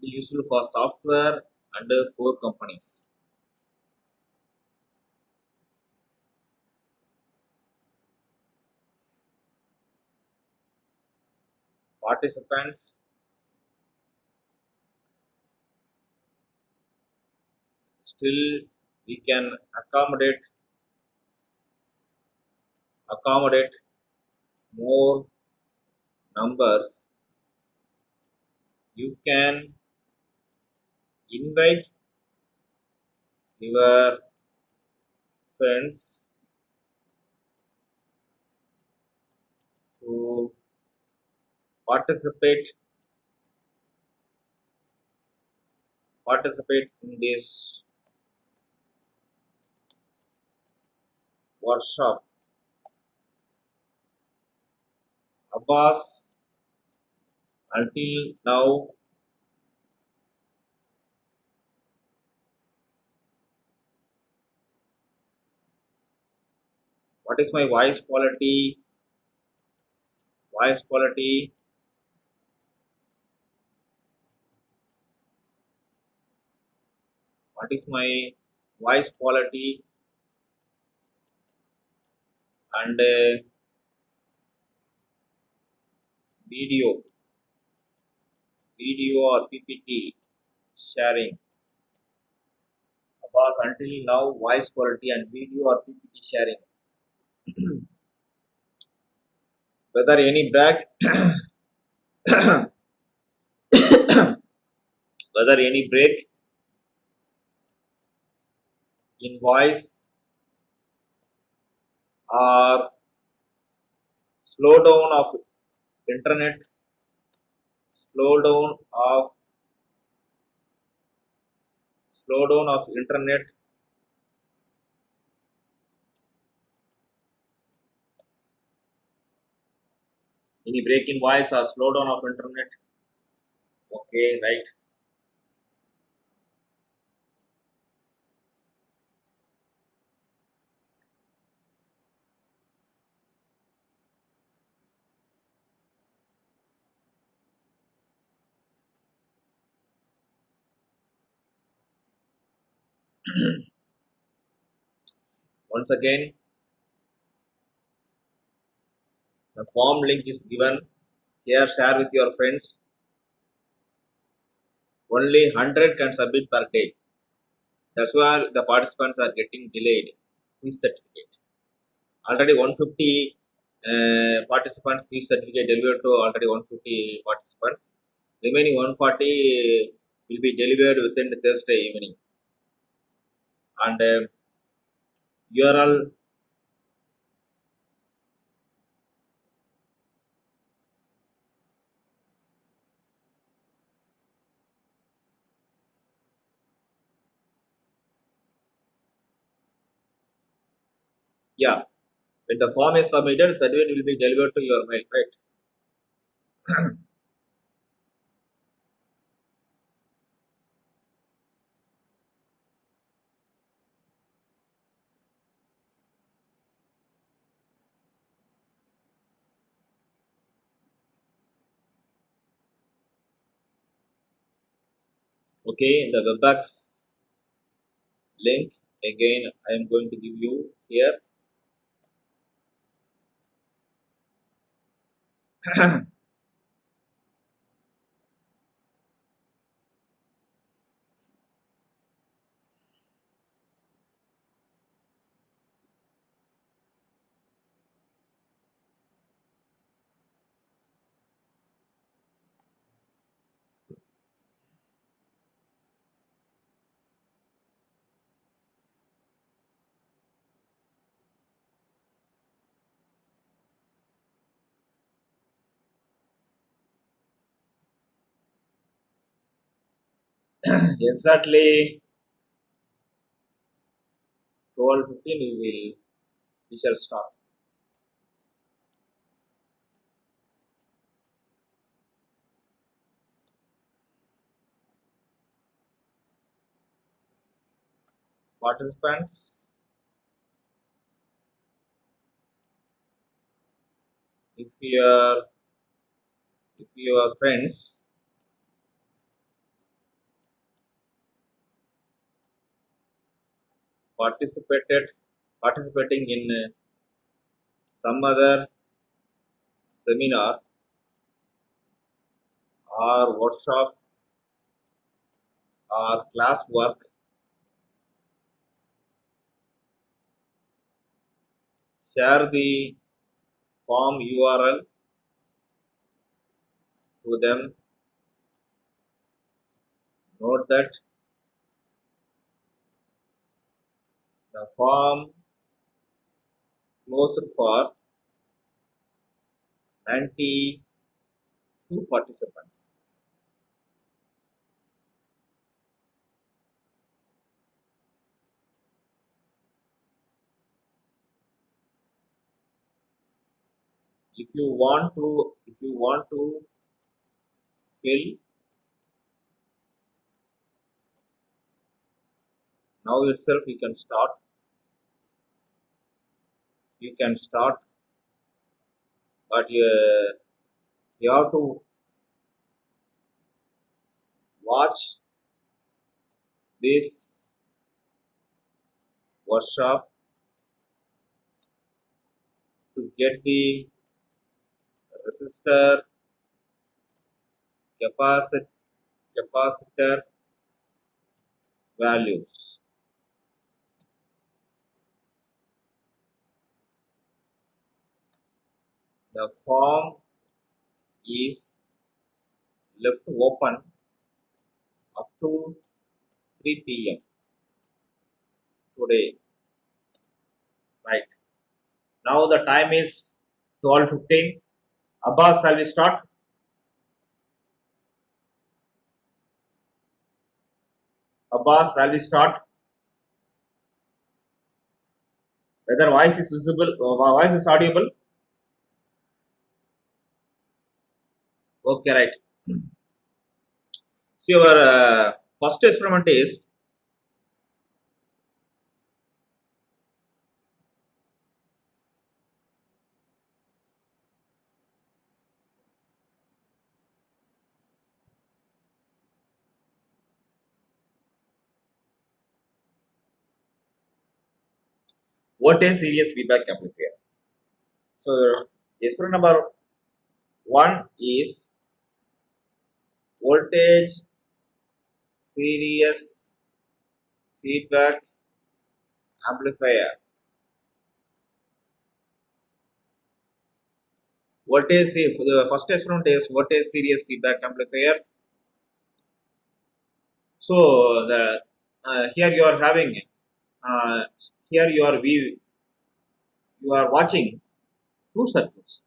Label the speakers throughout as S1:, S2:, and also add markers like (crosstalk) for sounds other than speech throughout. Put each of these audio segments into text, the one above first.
S1: It is useful for software and core companies. Participants still we can accommodate accommodate more numbers you can invite your friends to participate participate in this workshop. Abbas until now what is my voice quality? Voice quality. What is my voice quality? And uh, video. Video or ppt sharing. Abbas until now voice quality and video or ppt sharing whether any break (coughs) whether any break in voice or slow down of internet slow down of slow down of internet any break in voice or slow down of internet? Okay right. (clears throat) Once again the form link is given. Here share with your friends. Only 100 can submit per day. That's why the participants are getting delayed quiz certificate. Already 150 uh, participants quiz certificate delivered to already 150 participants. Remaining 140 will be delivered within the thursday evening. And uh, URL yeah. When the form is submitted certificate will be delivered to your mail right? Okay the webex link again i am going to give you here 咳 (laughs) 咳 exactly. 12:15 we will we shall start. Participants. If your if your friends participated participating in uh, some other seminar or workshop or class work share the form url to them. Note that the form closed for 92 participants. If you want to, if you want to fill now itself you can start you can start but uh, you have to watch this workshop to get the resistor capacitor values the form is left open up to 3 pm today. Right. Now the time is 12:15 abbas shall we start? Abbas shall we start? Whether voice is visible uh, voice is audible Okay, right. So your uh, first experiment is voltage series feedback amplifier? So experiment number one is voltage series feedback amplifier. Voltage the first experiment is voltage series feedback amplifier? So the uh, here you are having uh, here you are view you are watching two circuits.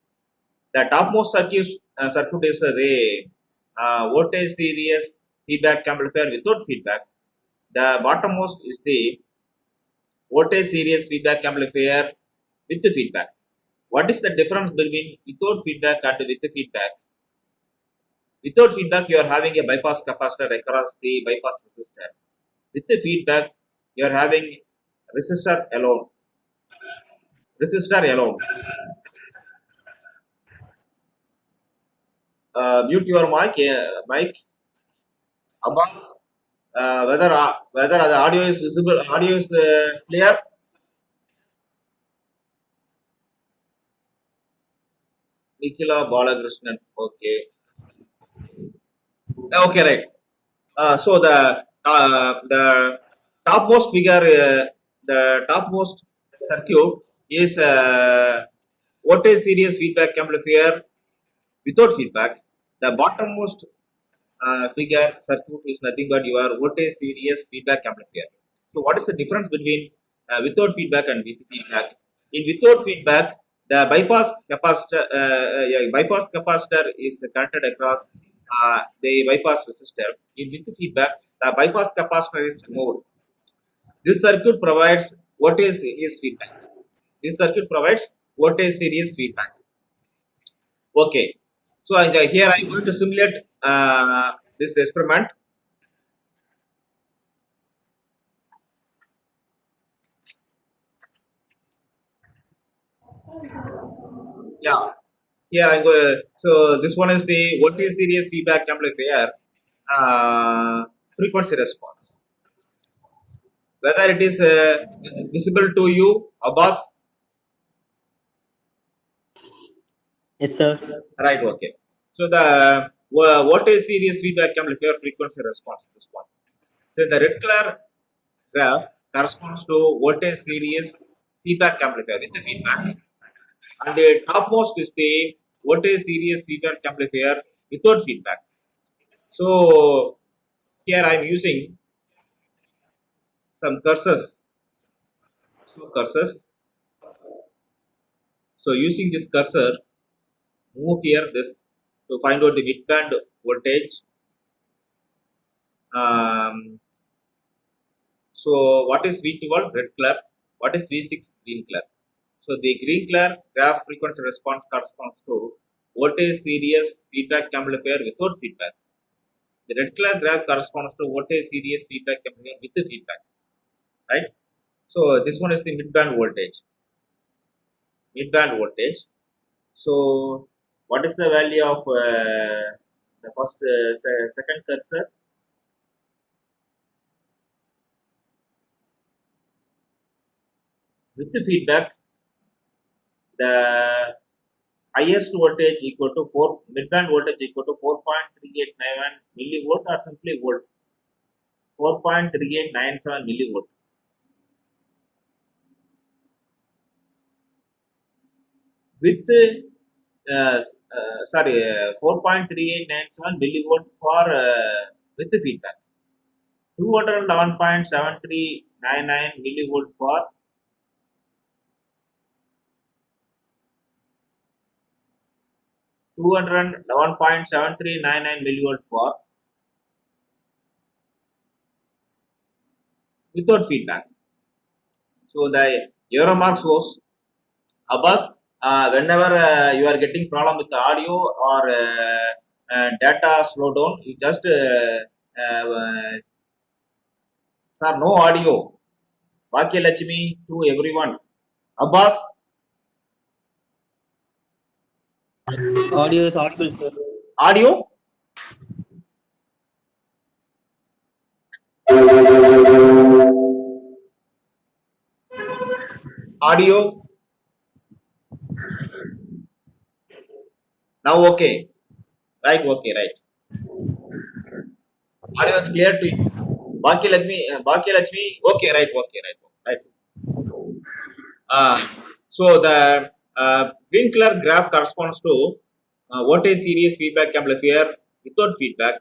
S1: The topmost circuit uh, circuit is the uh, voltage series feedback amplifier without feedback. The bottommost is the voltage series feedback amplifier with the feedback. What is the difference between without feedback and with the feedback? Without feedback, you are having a bypass capacitor across the bypass resistor. With the feedback, you are having resistor alone. Resistor alone. Uh, mute your mic, uh, mic. Abbas, uh, whether uh, whether the audio is visible, audio is uh, clear. Nikila Balakrishnan. Okay. Okay, right. So the the topmost figure, the topmost circuit is uh, voltage series feedback amplifier without feedback. The bottommost uh, figure circuit is nothing but your voltage series feedback amplifier. So what is the difference between uh, without feedback and with feedback? In without feedback, the bypass capacitor, uh, yeah, bypass capacitor is connected across uh, the bypass resistor. In with feedback, the bypass capacitor is removed. This circuit provides voltage series feedback. This circuit provides voltage series feedback. Okay, so here I am going to simulate uh, this experiment. Yeah, here I'm going. So this one is the voltage series feedback amplifier uh, frequency response. whether it is uh, visible to you, Abbas?
S2: Yes, sir.
S1: Right, okay. So the voltage series feedback amplifier frequency response? This one. So the red color graph corresponds to voltage series feedback amplifier with the feedback, and the topmost is the voltage series feedback amplifier without feedback. So here I am using some cursors. So cursors. So using this cursor, move here this to find out the midband voltage. Um, so what is V12 red color? What is V6 green color? So the green color graph frequency response corresponds to voltage series feedback amplifier without feedback. The red color graph corresponds to voltage series feedback amplifier with the feedback. Right? So this one is the midband voltage. Midband voltage. So what is the value of uh, the first uh, second cursor? With the feedback, the highest voltage equal to 4 midband voltage equal to 4.3891 millivolt or simply volt 4.3897 millivolt with sorry uh, 4.3897 millivolt for uh, with the feedback 211.7399 millivolt for two hundred eleven point seven three nine nine millivolt for without feedback. So the error mark shows Abbas uh, whenever uh, you are getting problem with the audio or uh, uh, data slow down, you just uh, uh, uh, sir no audio. Vakya Lachmi to everyone. Abbas
S2: Audio is audible, sir.
S1: audio. Audio. Now okay. Right, okay, right. Audio is clear to you. Baki Lakshmi, uh, Baki Lakshmi, okay, right, okay, right, right. Uh, so the uh, green color graph corresponds to uh, voltage series feedback can amplifier without feedback.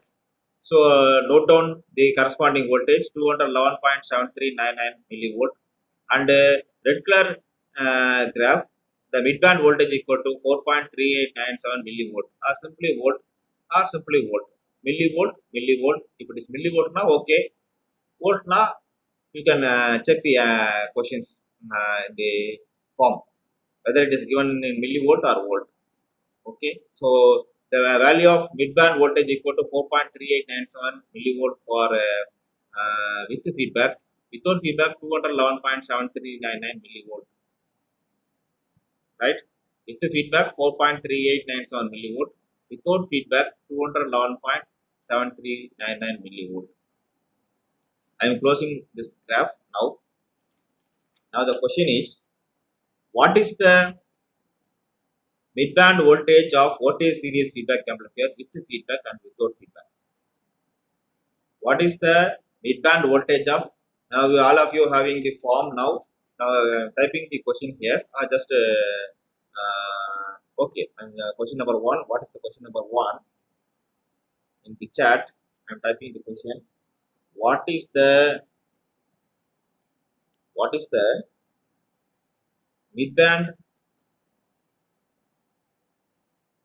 S1: So uh, note down the corresponding voltage 211.7399 millivolt and uh, red color uh, graph the midband voltage equal to 4.3897 millivolt. Or simply volt or simply volt. Millivolt millivolt. If it is millivolt now okay. Volt now you can uh, check the uh, questions uh, the form whether it is given in millivolt or volt. Okay. So the value of midband voltage equal to 4.3897 millivolt for uh, uh, with feedback. Without feedback 211.7399 millivolt right? With the feedback 4.3897 millivolt. Without feedback 211.7399 millivolt. I am closing this graph now. Now the question is what is the midband voltage of voltage series feedback amplifier with the feedback and without feedback? What is the midband voltage of now all of you having the form now now uh, typing the question here. Uh, just uh, okay. And uh, question number one. What is the question number one? In the chat i'm typing the question. What is the what is the midband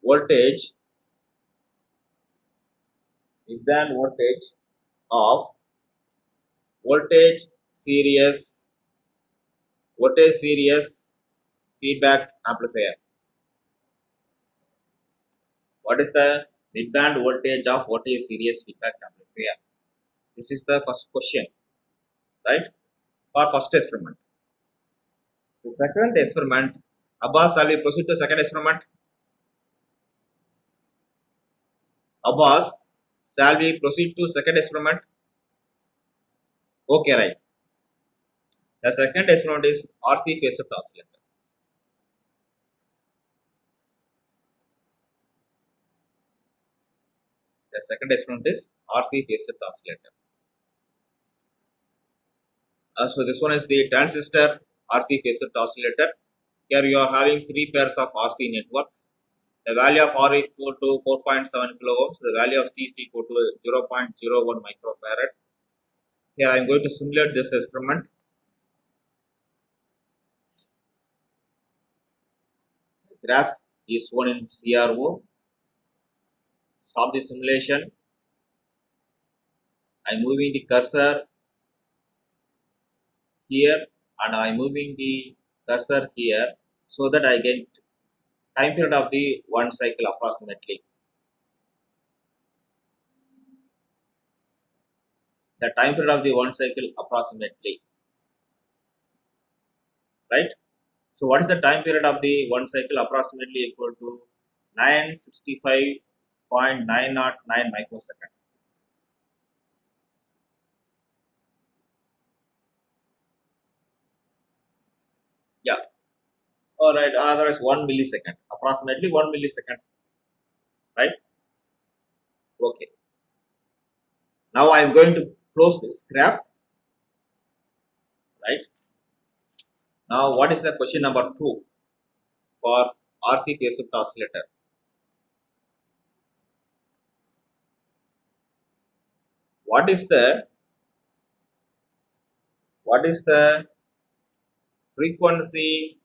S1: voltage midband voltage of voltage series voltage series feedback amplifier? What is the midband voltage of voltage series feedback amplifier? This is the first question right? For first experiment. The second experiment abbas shall we proceed to second experiment? Abbas shall we proceed to second experiment? Okay right The second experiment is RC phase shift oscillator. The second experiment is RC phase shift oscillator. Uh, so this one is the transistor RC phase shift oscillator. Here you are having three pairs of RC network. The value of R equal to 4.7 kilo ohms. The value of C is equal to 0.01 microfarad. Here I am going to simulate this experiment. Graph is shown in CRO. Stop the simulation. I am moving the cursor here and I am moving the cursor here so that I get time period of the one cycle approximately. The time period of the one cycle approximately. Right? So what is the time period of the one cycle approximately equal to 965.909 microsecond. Yeah. All right. Otherwise, one millisecond, approximately one millisecond. Right. Okay. Now I am going to close this graph. Right. Now, what is the question number two for RC phase shift oscillator? What is the what is the frequency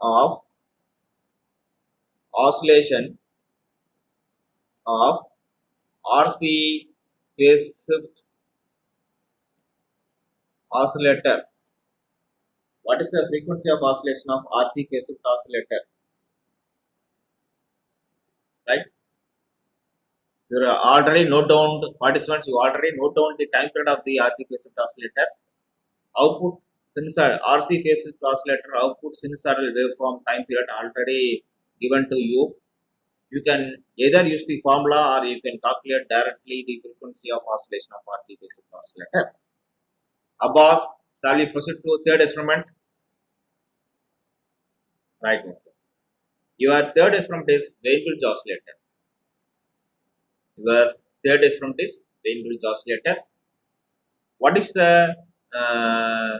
S1: of oscillation of RC phase shift oscillator. What is the frequency of oscillation of RC phase shift oscillator? Right? You already note down participants. You already note down the time period of the RC phase shift oscillator. Output sinusoidal RC phase shift oscillator output sinusoidal waveform time period already given to you. You can either use the formula or you can calculate directly the frequency of oscillation of RC phase shift oscillator. Abbas, shall we proceed to third experiment? Right. Okay. Your third experiment is Wien bridge oscillator. Your third experiment is Wien bridge oscillator. What is the uh,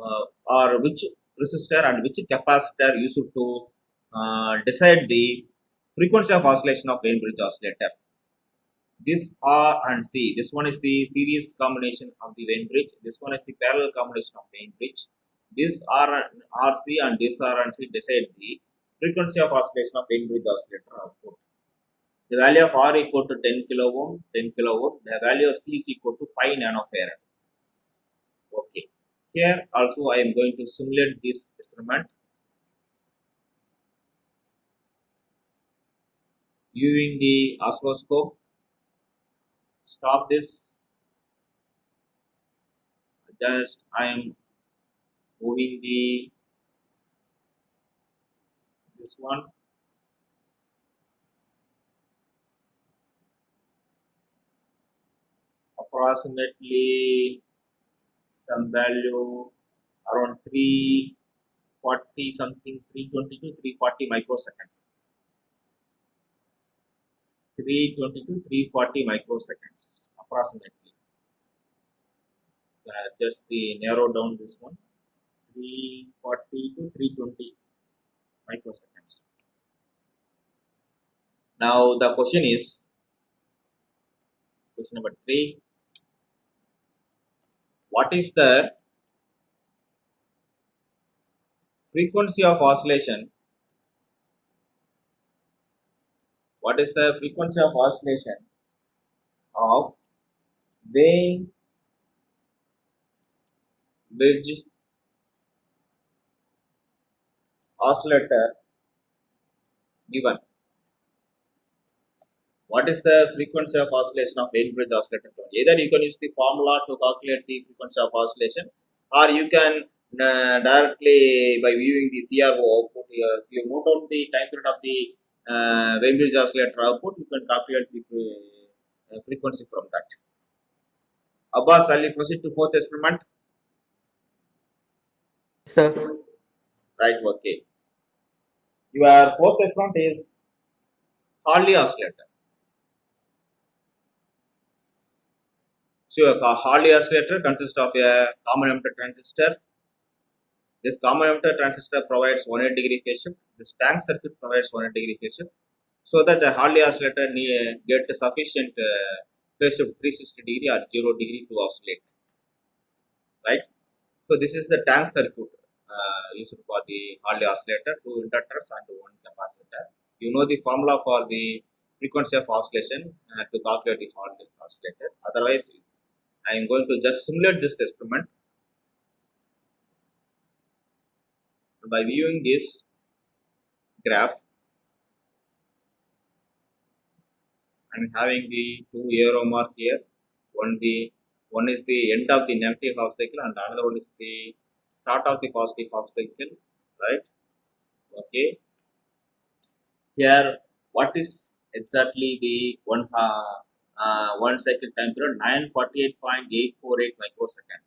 S1: uh, or which resistor and which capacitor used to uh, decide the frequency of oscillation of Wien bridge oscillator? This R and C. This one is the series combination of the Wien bridge. This one is the parallel combination of Wien bridge. This R and RC and this R and C decide the frequency of oscillation of Wien bridge oscillator output. The value of R equal to 10 kilo ohm, 10 kilo ohm. The value of C is equal to 5 nanofarad. Okay. Here also I am going to simulate this experiment using the oscilloscope stop this. Just I am moving the this one. Approximately some value around 340 something 320 to 340 microsecond 320 to 340 microseconds approximately. Uh, just the narrow down this one 340 to 320 microseconds. Now the question is question number three. What is the frequency of oscillation what is the frequency of oscillation? Of Wien bridge oscillator given. What is the frequency of oscillation of Wien bridge oscillator either you can use the formula to calculate the frequency of oscillation or you can uh, directly by viewing the CRO output you note down the time period of the uh, Wien bridge oscillator output, you can calculate the uh, frequency from that. Abbas, shall we proceed to fourth experiment?
S2: Sir.
S1: Right, okay. Your fourth experiment is Hartley oscillator. So, a Hartley oscillator consists of a common emitter transistor. This common emitter transistor provides 180 degree phase shift. This tank circuit provides 180 degree phase. So that the Hartley oscillator need, get sufficient uh, phase shift 360 degree or 0 degree to oscillate. Right. So this is the tank circuit uh, used for the Hartley oscillator, two inductors and one capacitor. You know the formula for the frequency of oscillation uh, to calculate the Hartley oscillator. Otherwise, I am going to just simulate this experiment by viewing this graph. I am having the two arrow mark here. One the one is the end of the negative half cycle and another one is the start of the positive half cycle, right? Okay. Here, what is exactly the one uh, uh, one cycle time period 948.848 microsecond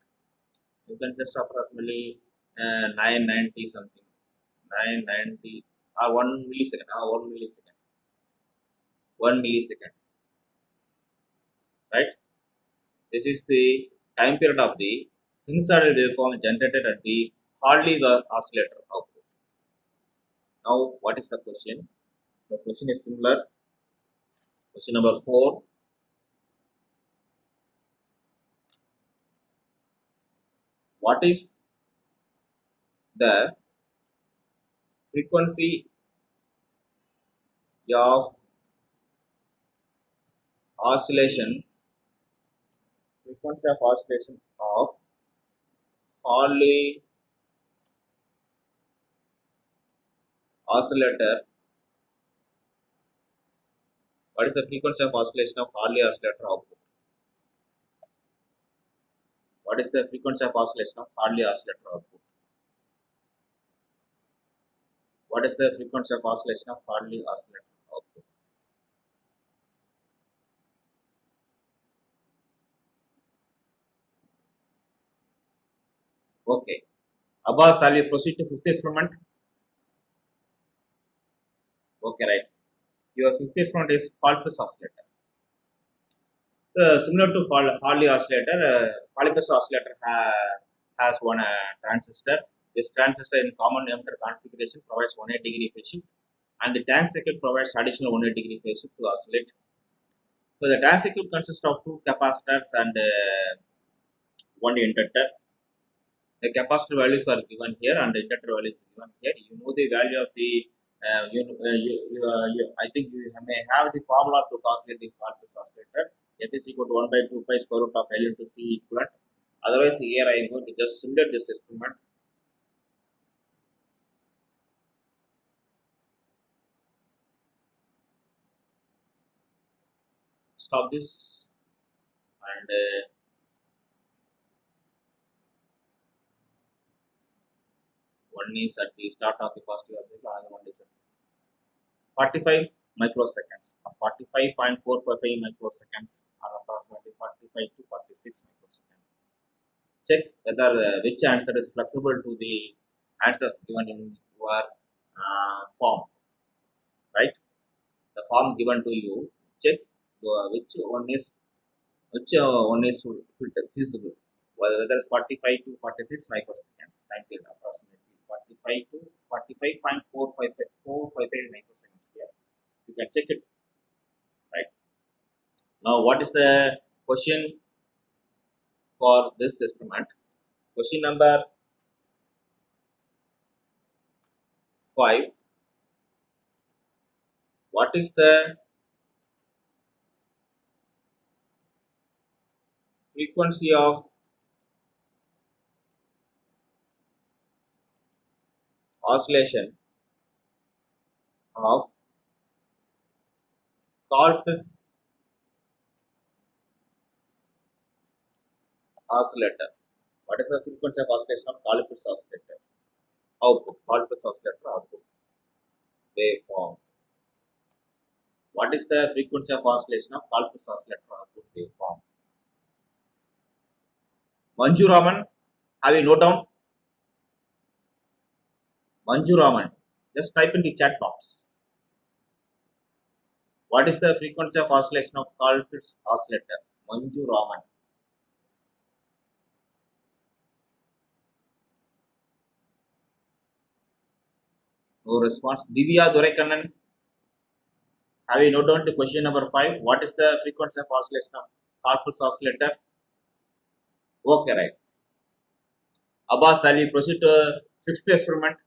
S1: you can just approximately uh, 990 something 990 uh, 1 millisecond uh, 1 millisecond. 1 millisecond. Right? This is the time period of the sinusoidal waveform generated at the Hartley oscillator output. Now what is the question? The question is similar. Question number 4 what is the frequency of oscillation frequency of oscillation of Hartley oscillator what is the frequency of oscillation of Hartley oscillator output what is the frequency of oscillation of Hartley oscillator output? What is the frequency of oscillation of Hartley oscillator Okay. Abbas, shall we proceed to fifth experiment? Okay, right. Your fifth experiment is Colpitts oscillator. Similar to Hartley oscillator, uh, Colpitts oscillator ha has one uh, transistor. This transistor in common emitter configuration provides 180 degree phase shift and the tank circuit provides additional 180 degree phase shift to oscillate. So, the tank circuit consists of two capacitors and uh, one inductor. The capacitor values are given here and the inductor values given here. You know the value of the uh, you, uh, you, uh, you, I think you may have the formula to calculate the Colpitts oscillator. F is equal to 1 by 2 pi square root of L into C equivalent. Otherwise, here I am going to just simulate this experiment. Stop this and one is at the start of the positive cycle, another one is at 45 microseconds. 45.455 microseconds or approximately 45 to 46 microseconds. Check whether uh, which answer is flexible to the answers given in your uh, form. Right? The form given to you. Check uh, which one is which uh, one is feasible. Whether it's 45 to 46 microseconds time period approximately 45 to 45.455 microseconds here you can check it right? Now what is the question for this experiment question number 5 what is the frequency of oscillation of Colpitts oscillator. What is the frequency of oscillation of Colpitts oscillator? Output. Colpitts oscillator output. Waveform. What is the frequency of oscillation of Colpitts oscillator output waveform? Manju Raman, have you note down? Manju Raman, just type in the chat box. What is the frequency of oscillation of Colpitts oscillator? Manju Raman. No response. Divya Dorekannan, have you note down to question number 5? What is the frequency of oscillation of Colpitts oscillator? Okay, right. Abbas Ali, proceed to sixth experiment.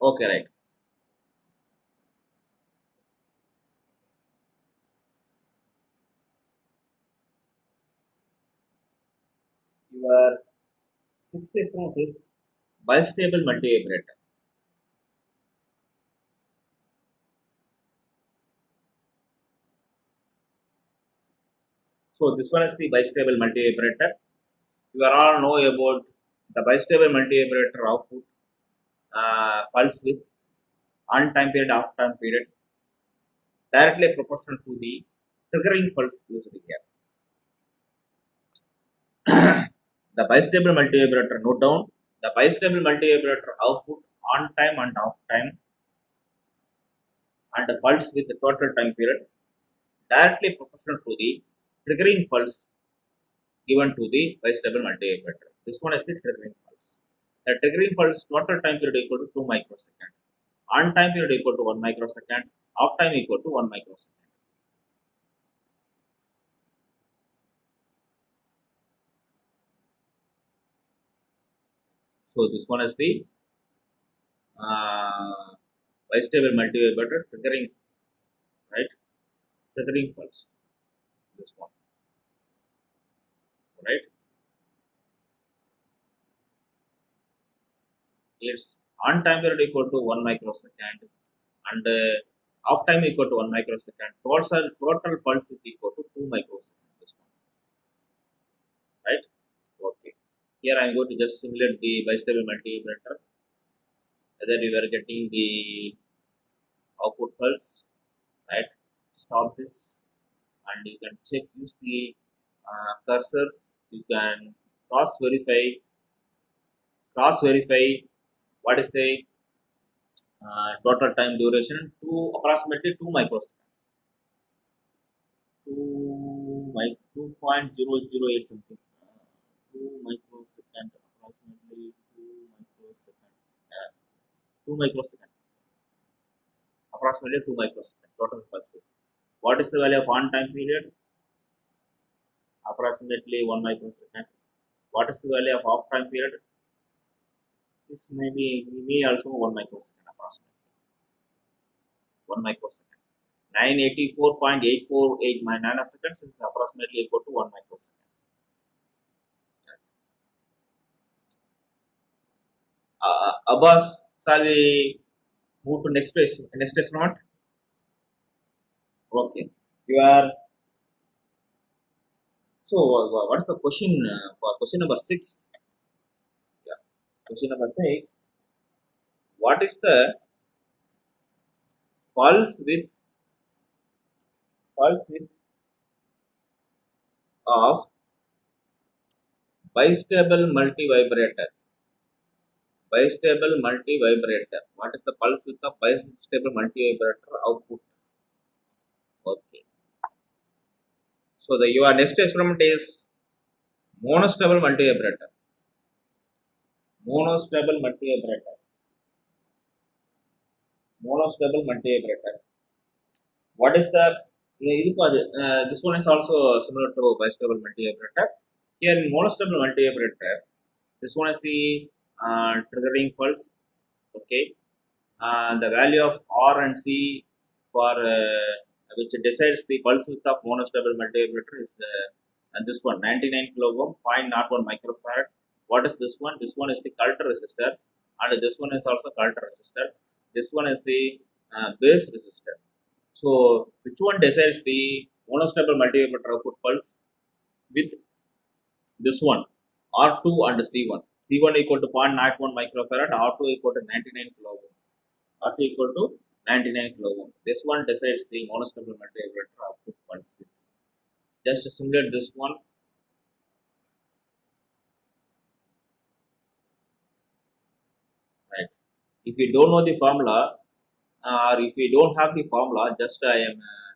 S1: Okay, right. Your sixth experiment is bistable multivibrator. So this one is the bistable multivibrator. You are all know about the bistable multivibrator output uh, pulse with on time period, off time period, directly proportional to the triggering pulse used here. (coughs) the bistable multivibrator note down the bistable multivibrator output on time and off time and the pulse with the total time period directly proportional to the triggering pulse given to the bistable multivibrator. This one is the triggering pulse. The triggering pulse total time period equal to 2 microsecond. On time period equal to 1 microsecond. Off time equal to 1 microsecond. So this one is the uh, bistable multivibrator triggering, right? Triggering pulse. This one, right? Its on time period equal to 1 microsecond and uh, off time equal to 1 microsecond. Total, total pulse is equal to 2 microsecond. This one, right? Okay. Here I am going to just simulate the bistable multivibrator. Whether you are getting the output pulse, right? Stop this and you can check, use the uh, cursors. You can cross verify, cross verify what is the uh, total time duration to approximately 2 microsecond. 2 mic 2.008 something. Uh, 2 microsecond approximately 2 microsecond. Uh, 2 microsecond. Approximately 2 microsecond total pulse. What is the value of on time period? Approximately 1 microsecond. What is the value of off time period? This may be, may also 1 microsecond approximately. 1 microsecond. 984.848 nanoseconds is approximately equal to 1 microsecond. Uh, uh Abbas, shall we move to next question? Next question, not? Okay. You are. So, uh, what is the question uh, for question number 6? Question number six. What is the pulse width pulse with of bistable multivibrator? Bistable multivibrator. What is the pulse width of bistable multivibrator output? Okay. So the your next experiment is monostable multivibrator. Monostable multivibrator. Monostable multivibrator. What is the இதுக்கு அது uh, this one is also similar to bistable multivibrator. Here in monostable multivibrator, this one is the uh, triggering pulse. Okay, uh, the value of R and C for uh, which decides the pulse width of monostable multivibrator is the and this one 99 kilo ohm 0.01 microfarad what is this one? This one is the collector resistor and this one is also collector resistor. This one is the uh, base resistor. So which one decides the monostable multivibrator output pulse? With this one R2 and C1 C1 equal to 0.91 microfarad R2 equal to 99 kilo ohm R2 equal to 99 kilo ohm. This one decides the monostable multivibrator output pulse width. just simulate this one right if you don't know the formula uh, or if you don't have the formula just i am uh,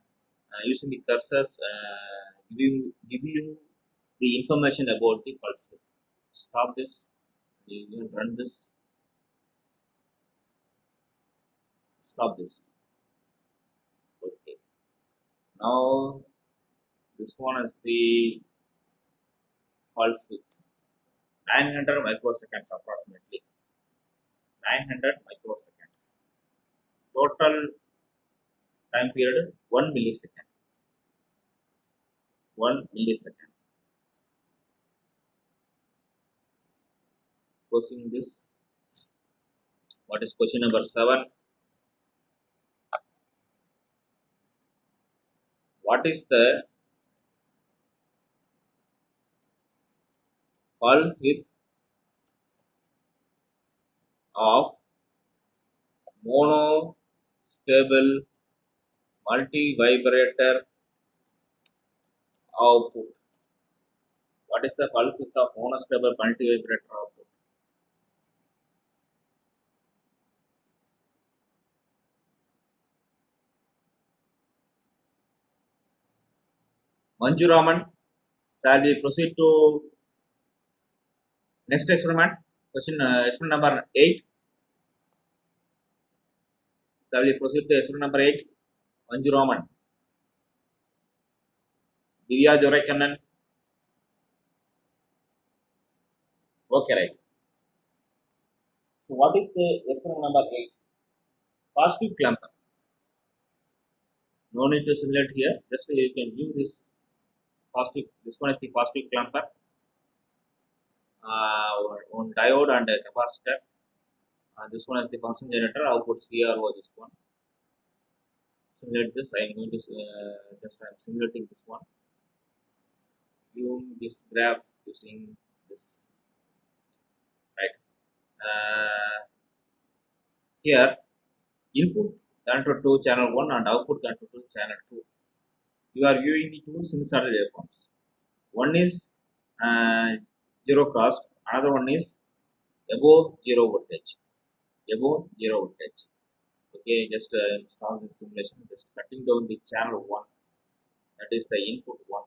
S1: uh, using the cursors uh, give you give you the information about the pulse. Stop this. You run this. Stop this. Okay. Now this one is the pulse width. 900 microseconds approximately 900 microseconds. Total time period 1 millisecond. 1 millisecond. Closing this. What is question number 7 what is the pulse width of mono stable multi vibrator output what is the pulse width of monostable multi vibrator output Manju Raman, shall we proceed to next experiment? Question uh, experiment number 8. Shall we proceed to experiment number 8? Manju Raman. Divya Jorakannan. Okay, right. So, what is the experiment number 8? Positive clamper. No need to simulate here, just you can view this positive this one is the positive clamper uh, one diode and a capacitor uh, this one is the function generator. Output CRO this one. Simulate this I am going to uh, just I am simulating this one. Viewing this graph using this right? Uh, here input connected to channel 1 and output connected to channel 2 you are viewing the two sinusoidal waveforms. One is uh, zero crossed, another one is above zero voltage. Above zero voltage. Okay, just uh, start the simulation, just cutting down the channel 1. That is the input 1.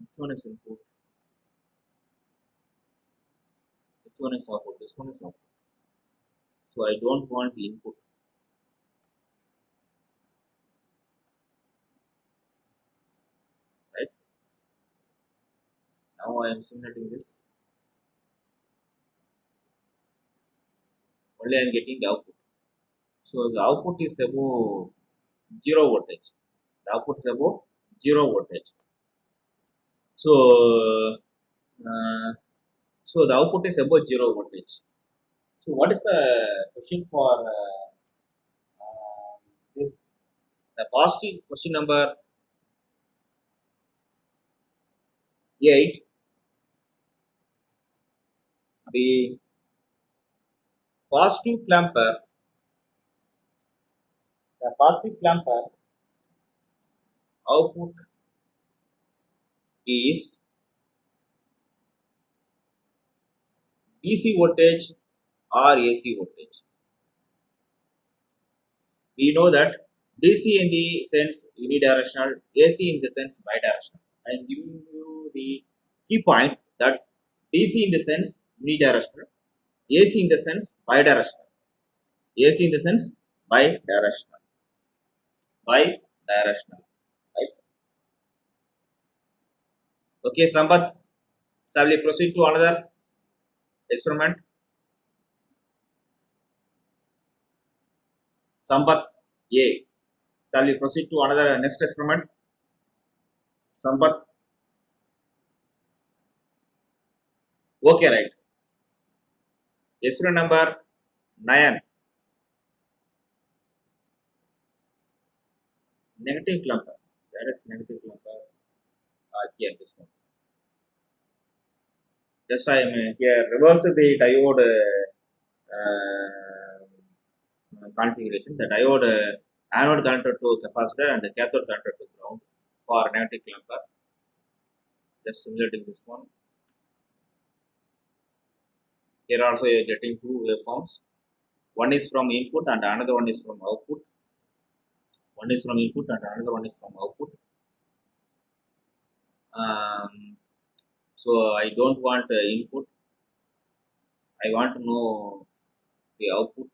S1: Which one is input? which one is output this one is output so i don't want the input right now i am simulating this only i am getting the output so the output is above zero voltage the output is above zero voltage so uh, so the output is above zero voltage. So what is the question for uh, uh, this? The positive question number eight. The positive clamper. The positive clamper output is DC voltage or AC voltage. We know that DC in the sense unidirectional, AC in the sense bidirectional. I am giving you the key point that DC in the sense unidirectional, AC in the sense bidirectional. AC in the sense bidirectional. Bidirectional. Right? Okay, Sambat, shall we proceed to another experiment. Sambat A. Shall we proceed to another next experiment? Sambat. Okay, right. Experiment number 9. Negative clamper. Where is negative clamper? Ah, here, this one just I am here reverse the diode uh, configuration. The diode uh, anode connected to capacitor and the cathode connected to ground for magnetic clamper. Just simulating this one. Here also you are getting two waveforms. One is from input and another one is from output. One is from input and another one is from output. Um, so I don't want uh, input. I want to know the output.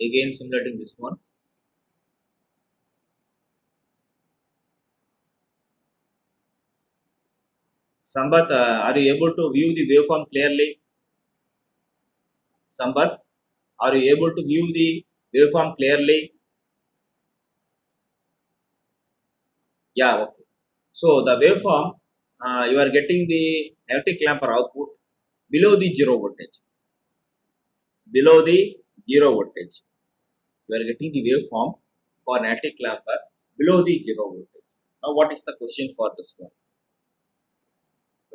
S1: Again simulating this one. Sambat, uh, are you able to view the waveform clearly? Sambat, are you able to view the waveform clearly? Yeah, okay. So the waveform, uh, you are getting the negative clamper output below the zero voltage. Below the zero voltage. You are getting the waveform for negative clamper below the zero voltage. Now what is the question for this one?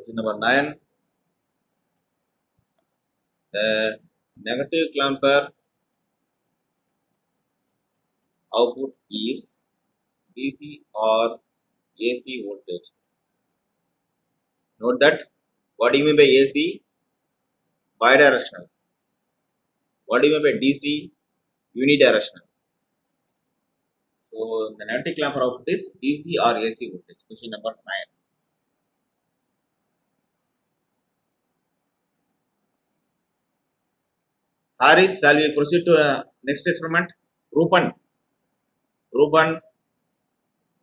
S1: Question number 9. The negative clamper output is DC or AC voltage. Note that. What do you mean by AC? Bidirectional. What do you mean by DC? Unidirectional. So the negative clamper output is DC or AC voltage. Question number 9. Harris, shall we proceed to uh, next experiment? Rupan. Rupan,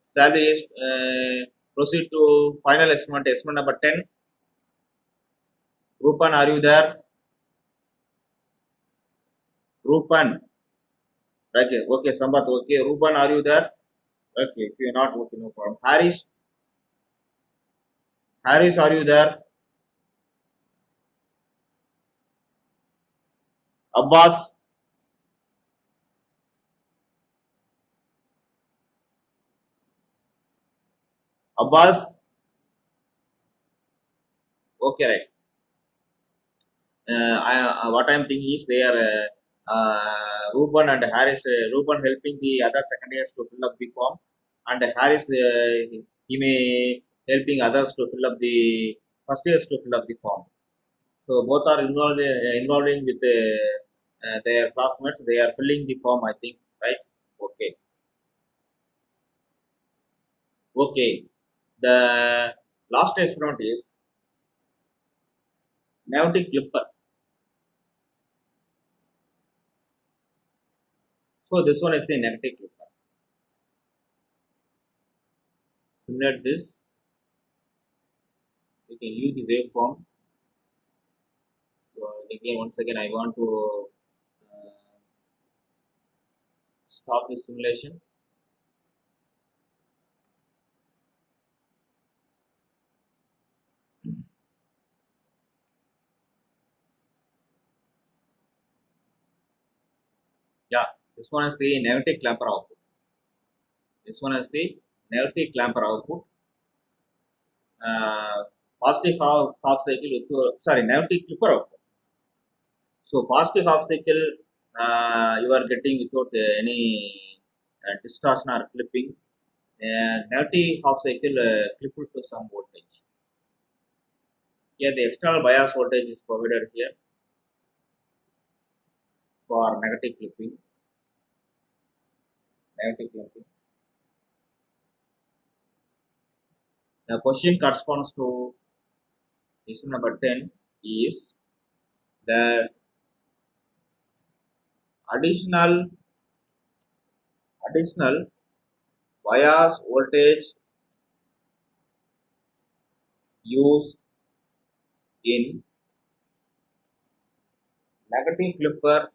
S1: shall we uh, proceed to final experiment, experiment number 10? Rupan, are you there? Rupan. Okay, okay, Sambat, okay. Rupan, are you there? Okay, if you are not, okay, no problem. Harris, Harris, are you there? Abbas, Abbas, okay, right. Uh, I, uh, what I am thinking is they are uh, uh, Ruben and Harris. Uh, Ruben helping the other second years to fill up the form, and Harris uh, he may helping others to fill up the first years to fill up the form. So both are involved uh, involving with uh, uh, their classmates. They are filling the form. I think right. Okay. Okay. The last experiment is negative clipper. So this one is the negative clipper. Simulate this. You can use the waveform. So again, once again, I want to uh, stop the simulation. Yeah, this one is the negative clamper output. This one is the negative clamper output. Uh, positive half, half cycle with sorry negative clipper output. So positive half cycle you are getting without uh, any uh, distortion or clipping. Uh, negative half cycle uh, clipped to some voltage. Here the external bias voltage is provided here for negative clipping. Negative clipping. The question corresponds to question number 10 is the additional additional bias voltage used in negative clipper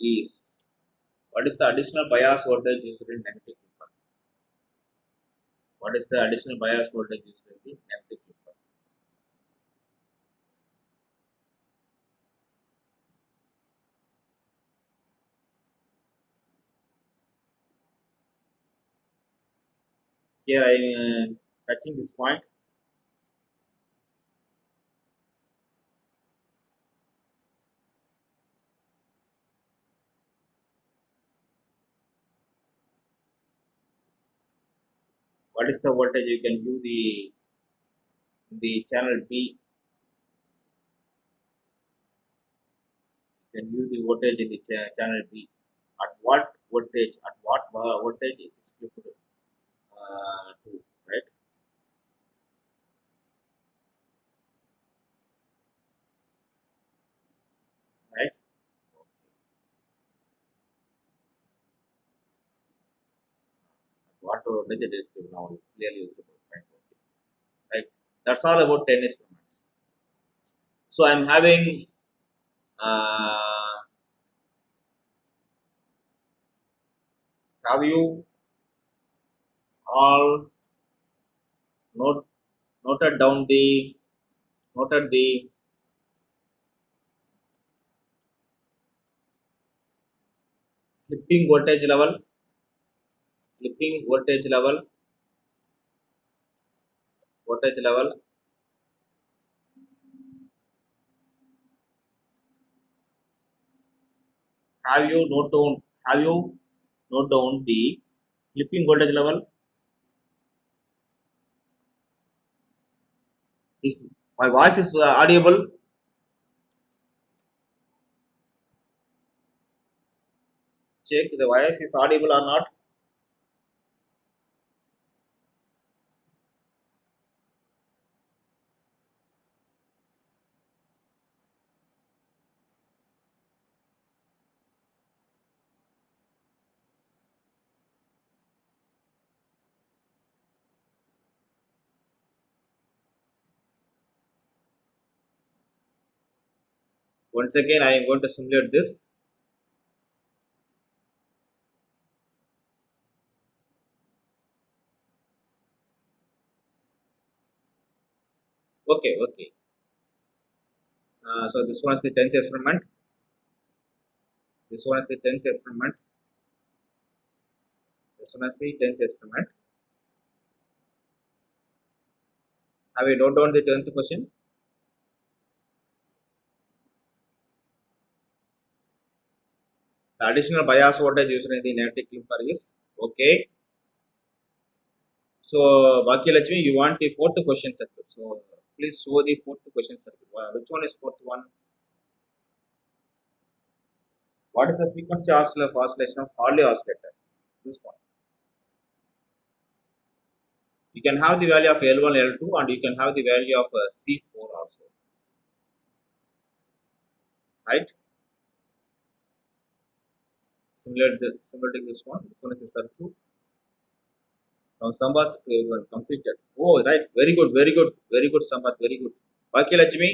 S1: is what is the additional bias voltage used in negative clipper? What is the additional bias voltage used in the negative clipper? here I am touching this point. What is the voltage? You can give the the channel B you can give the voltage in the ch channel B at what voltage? At what uh, voltage it is clipped uh, to right right what voltage it is clipped now is clearly right? Okay. right. That's all about 10 experiments so i'm having uh, have you all note noted down the noted the clipping voltage level clipping voltage level voltage level. Have you note down have you note down the clipping voltage level is my voice is uh, audible. Check the voice is audible or not once again i am going to simulate this. Okay okay. Uh, so this one is the 10th experiment this one is the 10th experiment this one is the 10th experiment have you note down the 10th question the additional bias voltage used in the negative clamper is okay. So Bhagyalakshmi, you want the fourth question circuit so please show the fourth question circuit which one is fourth one? What is the frequency oscillator oscillation of Hartley oscillator? This one. You can have the value of L1 L2 and you can have the value of uh, C4 also. Right similar the similar to this one this one is the circuit from Sambath to everyone completed oh right very good very good very good Sambath very good Bhagyalakshmi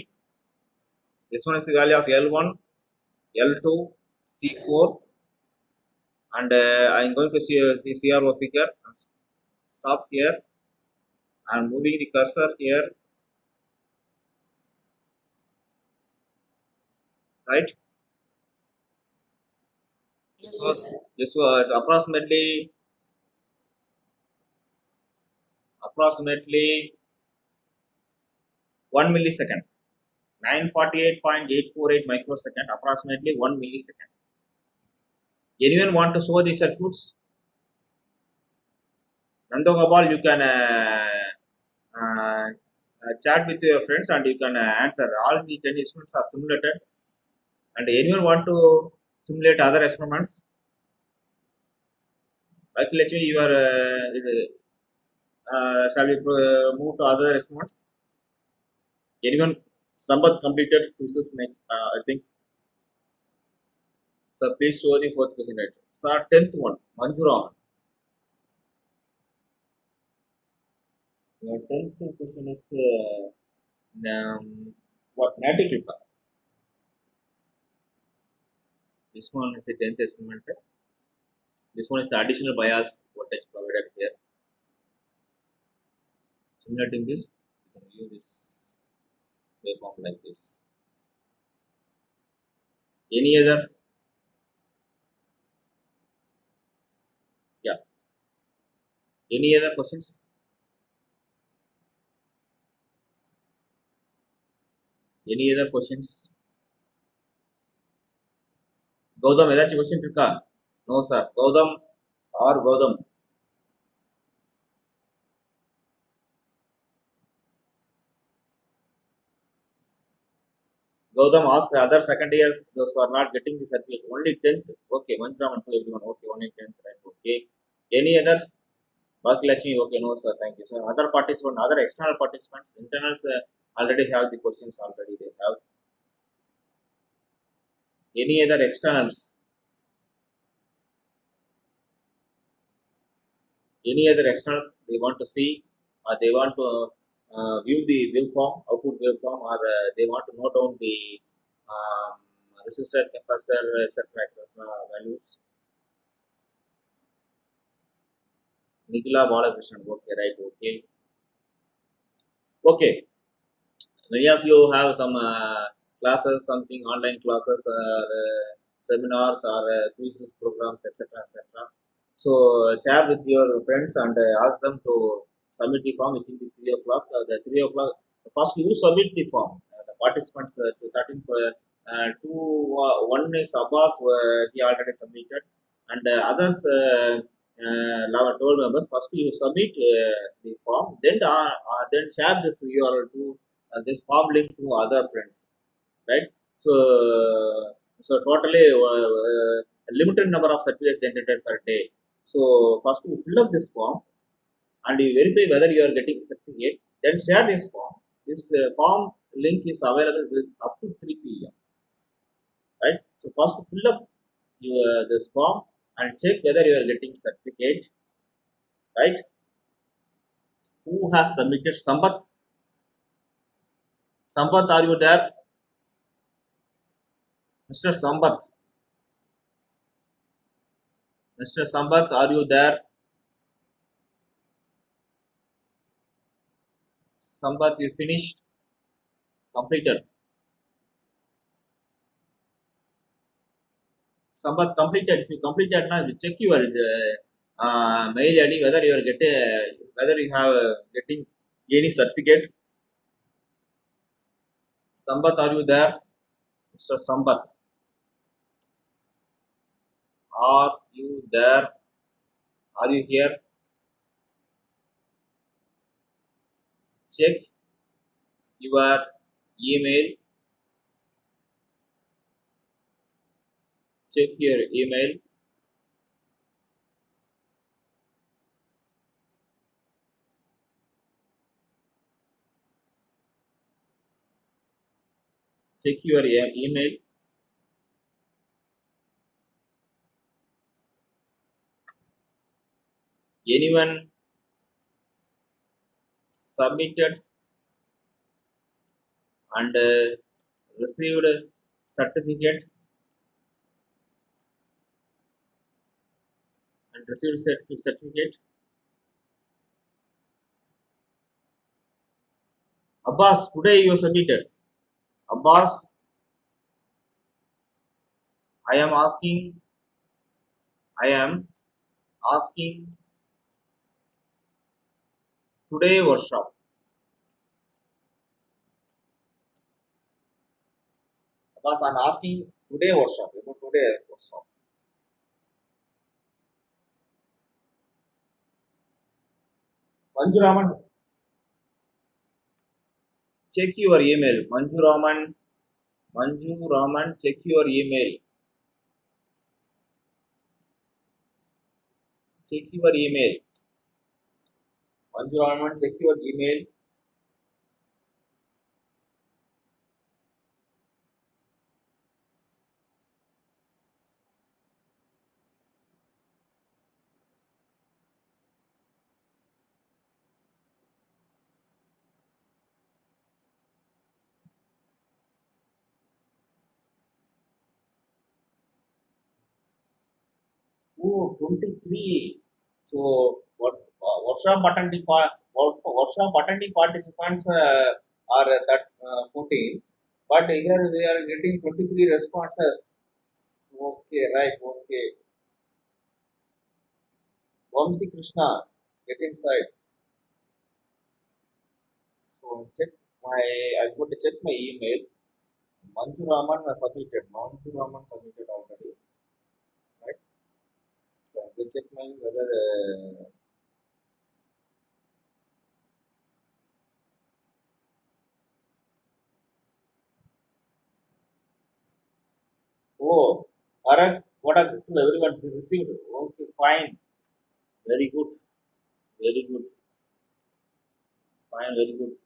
S1: this one is the value of L1 L2 C4 and uh, I am going to see uh, the CRO figure and stop here I am moving the cursor here right so this was approximately approximately 1 millisecond. 948.848 microsecond approximately 1 millisecond. Anyone want to show the circuits? Nandogopal you can uh, uh, uh, chat with your friends and you can uh, answer. All the 10 instruments are simulated. And anyone want to simulate other experiments like literally you are uh, uh, shall we uh, move to other experiments anyone? Sambath completed quizzes uh, I think. So please show the fourth question right? So 10th one Manjura your 10th question is uh, um, what Nati this one is the 10th experiment this one is the additional bias voltage provided here. Simulating this you can view this waveform like this. Any other? Yeah. Any other questions? Any other questions Gautam ஏதாச்சும் question இருக்கா? No sir Gautam are Gautam? Gautam asked the other second years, those who are not getting the certificate, only 10th, okay, one from and to everyone, okay, only 10th, right, okay. Any others? Bhagyalakshmi, okay, no, sir, thank you, sir. Other participants, other external participants, internals uh, already have the questions already, they have any other externals? Any other externals they want to see or they want to uh, view the waveform, output waveform, or uh, they want to note down the um, resistor, capacitor, etc., etc. values. Nikila Balakrishnan, okay, right, okay. Okay, many of you have some uh, classes, something online classes, or uh, seminars, or uh, quizzes, programs, etc., etc. So share with your friends and uh, ask them to submit the form within the three o'clock. Uh, the three o'clock first you submit the form. Uh, the participants uh, to 13 uh, two one is Abbas he already submitted and others uh, uh, 11 12 members first you submit uh, the form then uh, uh, then share this URL to this form link to other friends right? So so totally uh, uh, limited number of certificates generated per day. So first you fill up this form and you verify whether you are getting certificate. Then share this form. This uh, form link is available up to 3 pm right? So first fill up your this form and check whether you are getting certificate right? Who has submitted sambat? Sambat are you there mr sambat mr sambat are you there sambat you finished completed Sambat completed. If you completed now, you check your uh, mail ID whether you are getting whether you have uh, getting any certificate. Sambat, are you there, Mr. Sambat? Are you there? Are you here? Check your email check your email check your email anyone submitted and uh, received certificate and received cert- certificate. Abbas, today you submitted. Abbas, I am asking, I am asking today workshop. Abbas, I am asking today workshop, about today workshop. Manjuraman, check your email. Manjuraman, Manjuraman, check your email. Check your email. Manjuraman, check your email. Oh, 23. So, what uh, workshop work- workshop attending participants uh, are that uh, 14, but here they are getting 23 responses. Okay, right, okay. Vamsi Krishna, get inside. So, check my, I'm going to check my email. Manju Raman uh, submitted. Manju Raman submitted already. Right? So, I'm going to check my whether. Uh, Oh, what are to everyone received? Okay, fine. Very good. Very good. Fine, very good.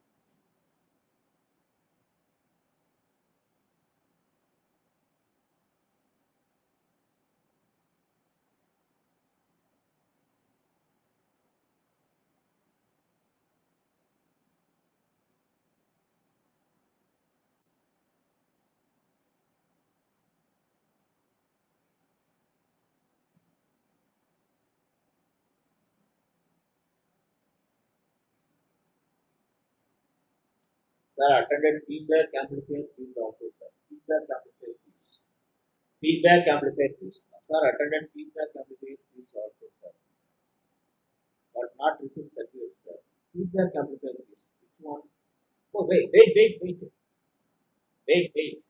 S1: Sir, attended feedback amplifier quiz also, sir. Feedback amplifier quiz. Feedback amplifier quiz. Sir, attended feedback amplifier quiz also, sir. But not received certificate, sir. Feedback amplifier quiz. Which one? Oh, wait, wait, wait, wait. Wait, wait.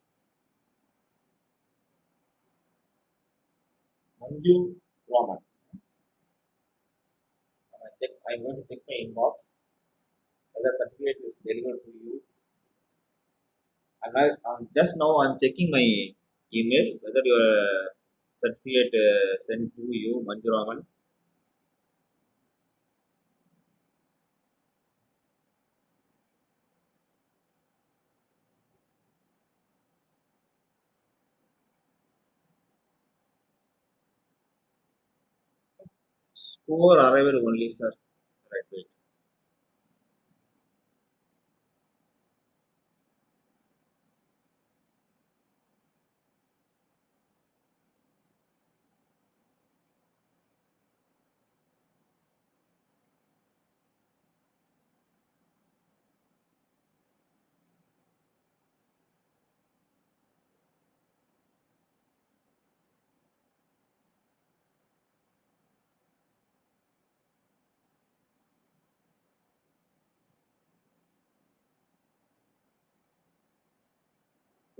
S1: Manju Raman. I I'm going to check my inbox whether certificate is delivered to you. And I, um, just now I'm checking my email whether your certificate uh, sent to you, Manju Raman. Score arrival only, sir.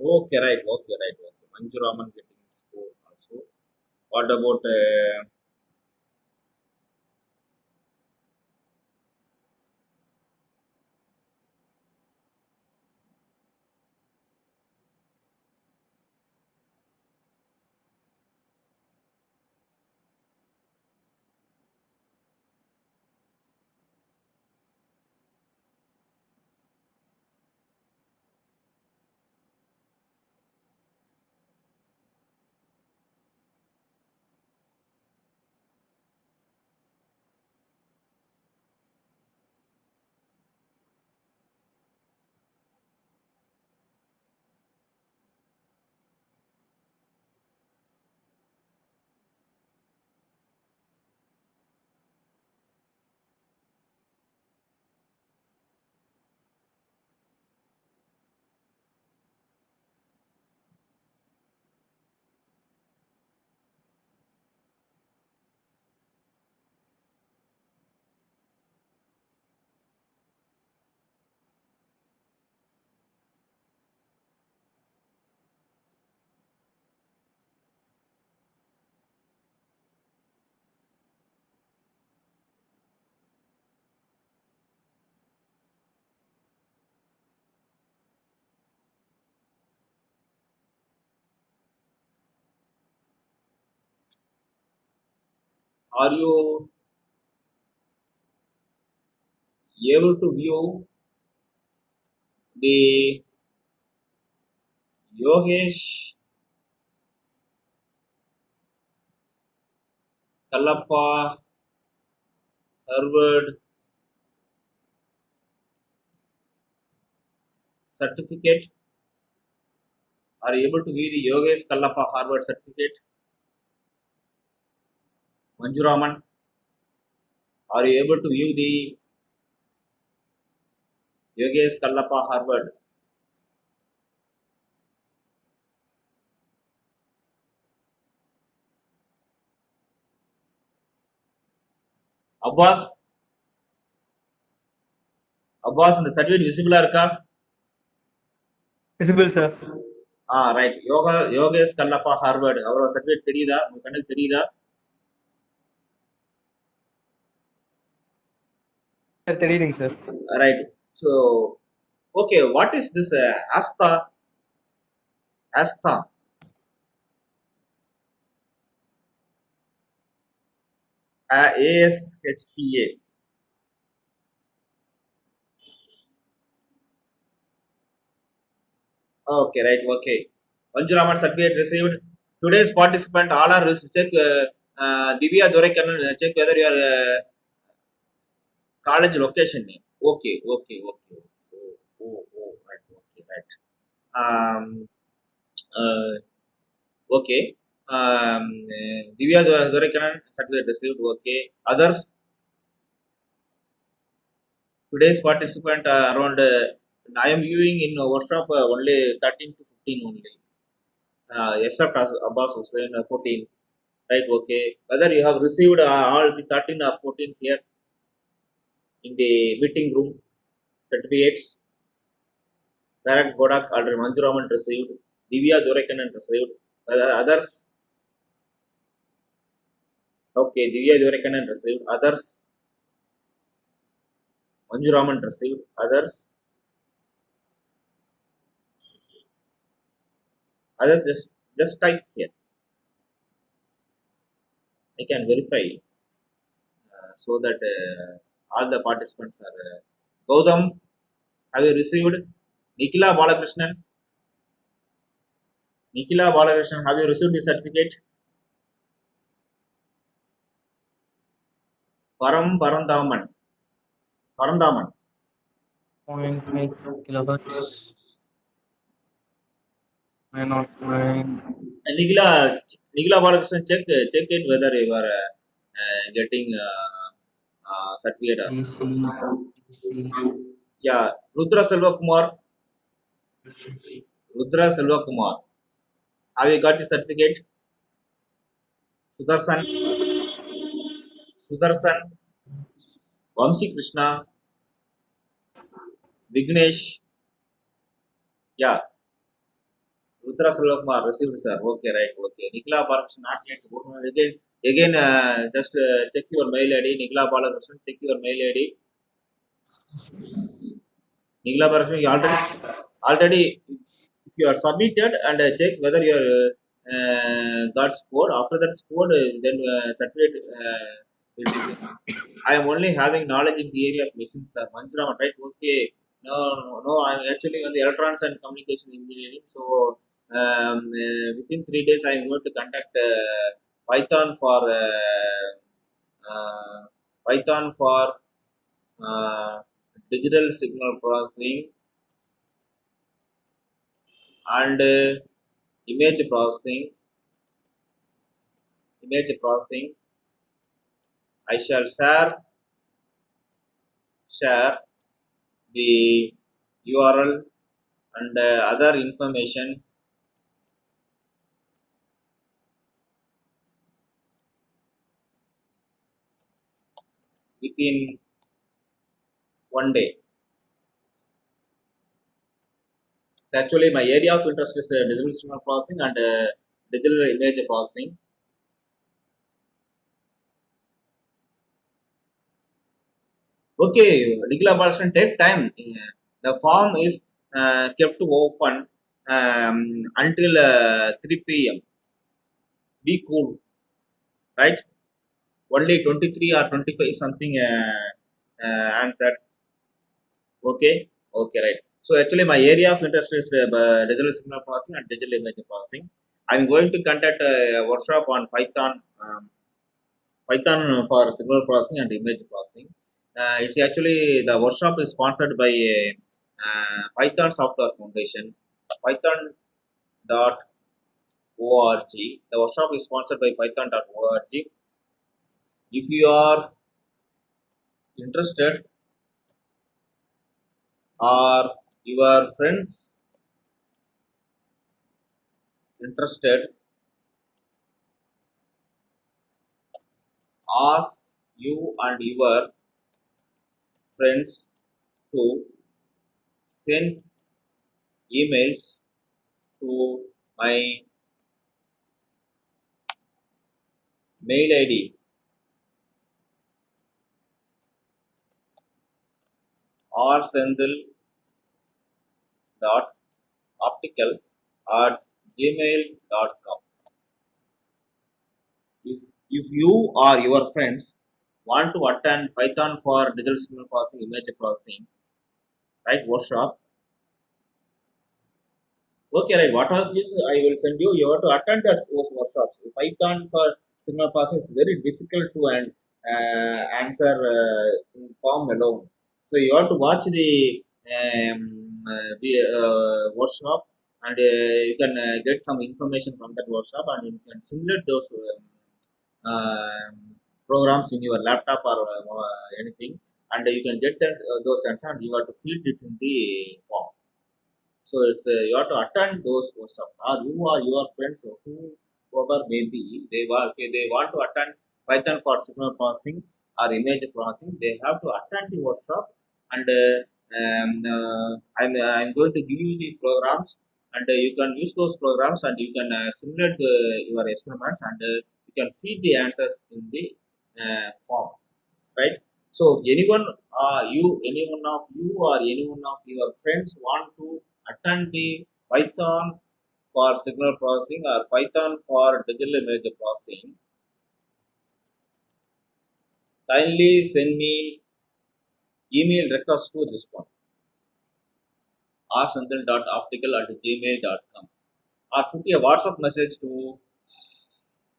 S1: Okay, right, okay, right, okay. Manju getting score also. What about uh, are you able to view the Yogesh Kallappa Harvard certificate? Are you able to view the Yogesh Kallappa Harvard certificate? Manjuraman. Are you able to view the Yogesh Kallappa Harvard Abbas Abbas இந்த certificate விசிபிளா இருக்கா?
S2: Visible sir
S1: ah right Yoga Yogesh Kallappa Harvard. அவரோட certificate தெரியுதா? உங்க கண்ணுக்கு தெரியுதா?
S2: Sir reading, sir.
S1: Right So, okay, what is this this Aastha Aastha A S H T A Okay, right, okay. Manju Raman certificate received. Today's participant all are check uh, uh, Divya Dorekan uh, check whether you are uh, college location name. Okay, okay, okay. Oh, oh, oh, right. Okay, right. Um, uh, okay. Um, uh, Divya Do- Dorekanan certificate received. Okay. Others. Today's participant uh, around. Uh, I am viewing in workshop uh, only 13 to 15 only. Uh, except Abbas Hussain uh, 14. Right. Okay. Whether you have received uh, all the 13 or 14 here in the meeting room certificates. Bharat Bodak already Manjuraman received. Divya Dorekanan received. Others. Okay. Divya Dorekanan received. Others. Manjuraman received. Others. Others just just type here. I can verify uh, so that uh, all the participants are. Uh, Gautam, have you received? Nikila Balakrishnan. Nikila Balakrishnan, have you received the certificate? Param Parandaman. Parandaman.
S2: 0.5 kilohertz. 909.
S1: Nikila, Nikila Balakrishnan, check check it whether you are uh, uh, getting uh, uh, certificate. Yeah, Rudra Selva Kumar. Rudra Selva Kumar. Have you got the certificate? Sudarshan. Sudarshan. Vamsi Krishna. Vignesh. Yeah. Rudra Selva Kumar received, sir. Okay, right. Okay. Nikla Balakrishnan, not yet. Again, again uh, just uh, check your mail ID. Nikla Balakrishnan, check your mail ID. Nikla Balakrishnan, already, already, if you are submitted and uh, check whether you are uh, got scored. After that scored, uh, then uh, certificate uh. I am only having knowledge in the area of machines, sir. Manjuraman, right? Okay. No, no, no. I'm actually on the electronics and communication engineering. So um, within three days, I am going to conduct Python for uh, uh, Python for uh, digital signal processing and image processing. Image processing. I shall share share the URL and uh, other information within one day. Actually, my area of interest is uh, digital signal processing and uh, digital image processing. Okay, regular Balasan, take time. The form is uh, kept open um, until uh, 3 p.m. Be cool, right? Only 23 or 25 something uh, uh, answered. Okay, okay, right. So actually, my area of interest is uh, digital signal processing and digital image processing. I'm going to conduct a workshop on Python, um, Python for signal processing and image processing. Uh, it's actually the workshop is sponsored by uh, Python Software Foundation, Python dot org. The workshop is sponsored by Python dot org. If you are interested or your friends interested, ask you and your friends to send emails to my mail ID or sendil dot optical at gmail.com if, if you or your friends want to attend Python for digital signal processing, image processing, right? Workshop. Okay, right. What these? I will send you. You have to attend that those workshops. Python for signal processing is very difficult to and uh, answer uh, in form alone. So you have to watch the um, uh, uh, workshop and uh, you can uh, get some information from that workshop and you can simulate those um, um, programs in your laptop or anything and you can get that, those answers and you have to feed it in the form. So it's uh, you have to attend those workshops or you or your friends or whoever may be they want okay, they want to attend Python for signal processing or image processing they have to attend the workshop and uh, um, uh, I'm, I'm going to give you the programs and uh, you can use those programs and you can uh, simulate the, your experiments and uh, you can feed the answers in the uh, form right? So if anyone uh, you any one of you or any one of your friends want to attend the python for signal processing or python for digital image processing kindly send me email request to this one rsendil.optical at gmail.com or put a WhatsApp message to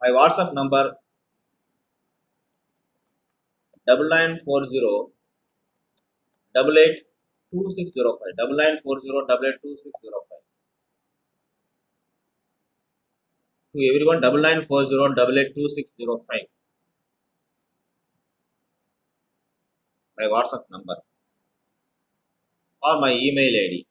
S1: my WhatsApp number double nine four zero double eight two six zero five double nine four zero double eight two six zero five. To everyone double nine four zero double eight two six zero five. My WhatsApp number or my email ID.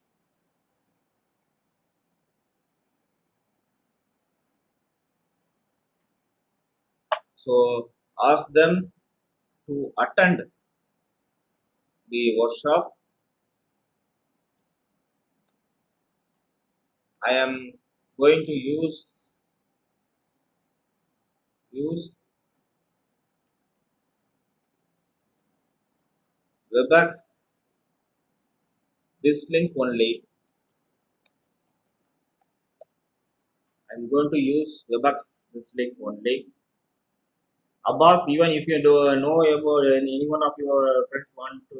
S1: So ask them to attend the workshop. I am going to use use Webex this link only. I'm going to use Webex this link only. Abbas, even if you do know about any one of your friends want to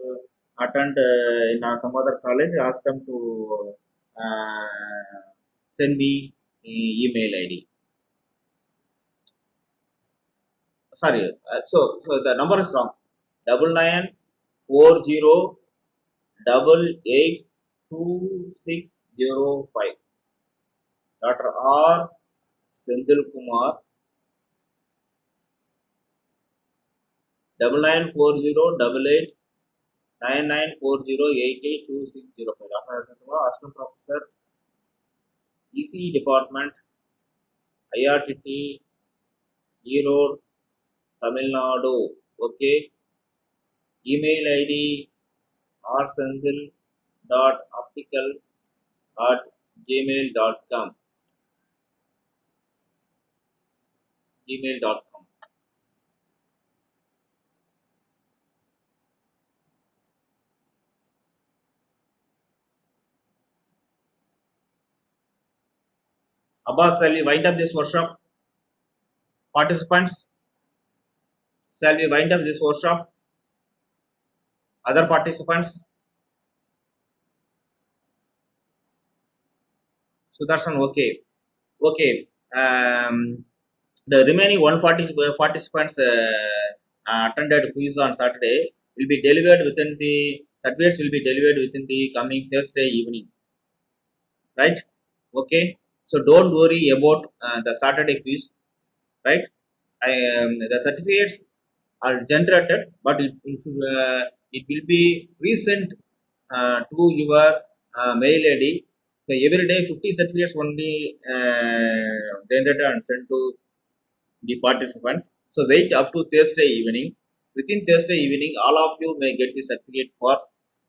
S1: attend uh, in uh, some other college, ask them to uh, send me e- email ID. Sorry, uh, so so the number is wrong. Double nine four zero double eight two six zero five. Dr. R. Sendil Kumar double nine four zero double eight nine nine four zero eight eight two six zero five. Dr. Kumar, Assistant Professor, ECE Department, IRTT, Erode, Tamil Nadu. Okay. Email ID rsendil at gmail dot com gmail.com Abbas, shall we wind up this workshop? Participants, shall we wind up this workshop? Other participants? Sudarshan, okay. Okay. Um, the remaining 140 participants uh, attended quiz on Saturday will be delivered within the certificates will be delivered within the coming Thursday evening. Right? Okay. So don't worry about uh, the Saturday quiz. Right? I, um, the certificates are generated, but it, it, uh, it will be resent uh, to your uh, mail ID. So every day 50 certificates only uh, generated and sent to the participants. So wait up to Thursday evening. Within Thursday evening, all of you may get the certificate for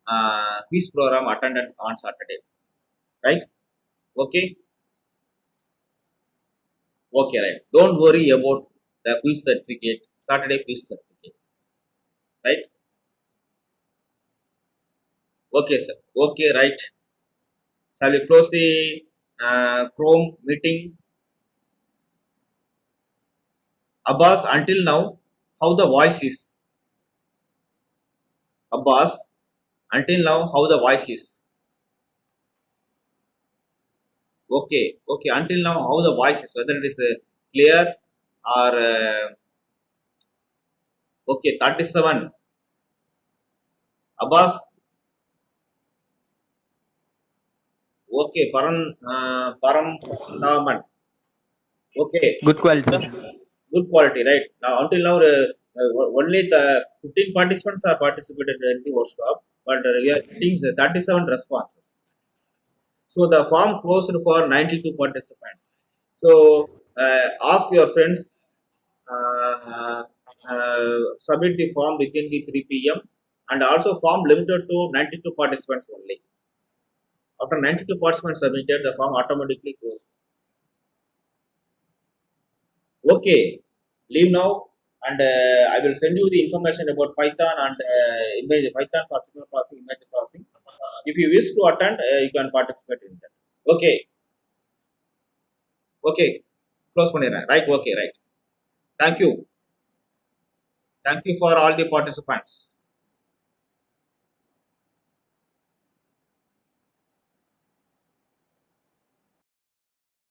S1: uh, quiz program attended on Saturday. Right? Okay. Okay, right. Don't worry about the quiz certificate, Saturday quiz certificate. Right? Okay, sir. Okay, right. Shall we close the uh, Chrome meeting? Abbas, until now, how the voice is? Abbas, until now, how the voice is? Okay, okay, until now, how the voice is, whether it is uh, clear or uh, okay, 37. Abbas, okay, Param, uh, Param Daman. Okay,
S3: Good quality.
S1: good quality, right? Now, until now, uh, uh, only the 15 participants are participated in the workshop, but uh, we are getting the 37 responses. So, the form closed for 92 participants. So, uh, ask your friends, uh, uh, submit the form within the 3 p.m. and also form limited to 92 participants only. After 92 participants submitted, the form automatically closed. Okay, leave now and uh, I will send you the information about Python and uh, image Python for signal processing, image processing. If you wish to attend, uh, you can participate in that. Okay. Okay. Close பண்ணிடுறேன் right okay right thank you thank you for all the participants